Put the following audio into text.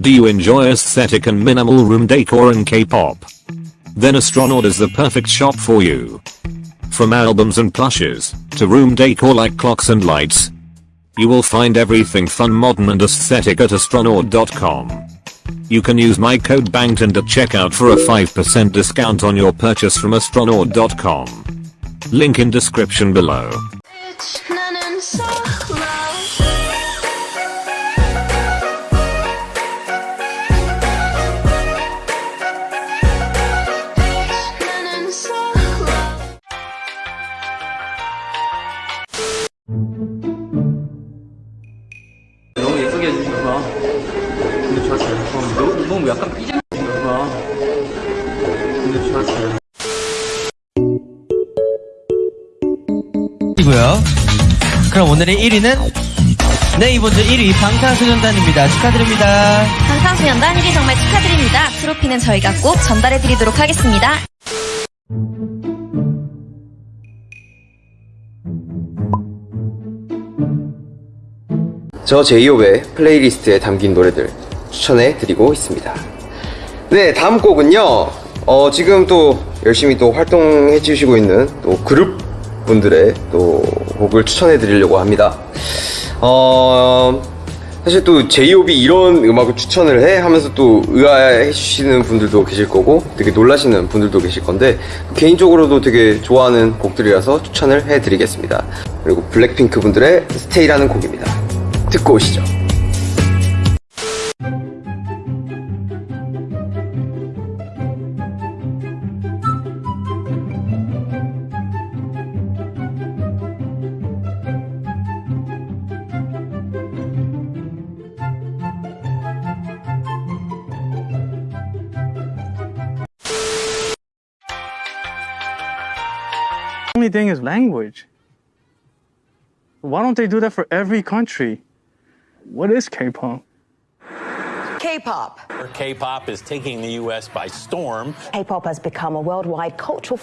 Do you enjoy aesthetic and minimal room decor and K-pop? Then Astronaut is the perfect shop for you. From albums and plushes, to room decor like clocks and lights, you will find everything fun modern and aesthetic at astronaut.com. You can use my code BANGTON at checkout for a 5% discount on your purchase from astronaut.com. Link in description below. 해주셔서 근데 좋았어요. 어, 너무, 너무 약간 삐져주셔서 근데 좋았어요. 이고요. 그럼 오늘의 1위는 네 이번 주 1위 방탄소년단입니다. 축하드립니다. 방탄소년단 1위 정말 축하드립니다. 트로피는 저희가 꼭 전달해드리도록 하겠습니다. 저 제이홉의 플레이리스트에 담긴 노래들 추천해 드리고 있습니다. 네, 다음 곡은요. 어, 지금 또 열심히 또 활동해 주시고 있는 또 그룹 분들의 또 곡을 추천해 드리려고 합니다. 어, 사실 또 제이홉이 이런 음악을 추천을 해 하면서 또 의아해 주시는 분들도 계실 거고 되게 놀라시는 분들도 계실 건데 개인적으로도 되게 좋아하는 곡들이라서 추천을 해 드리겠습니다. 그리고 블랙핑크 분들의 스테이라는 곡입니다. 듣고 오시죠. only thing is language. Why don't they do that for every country? What is K-pop? K-pop. K-pop is taking the U.S. by storm. K-pop has become a worldwide cultural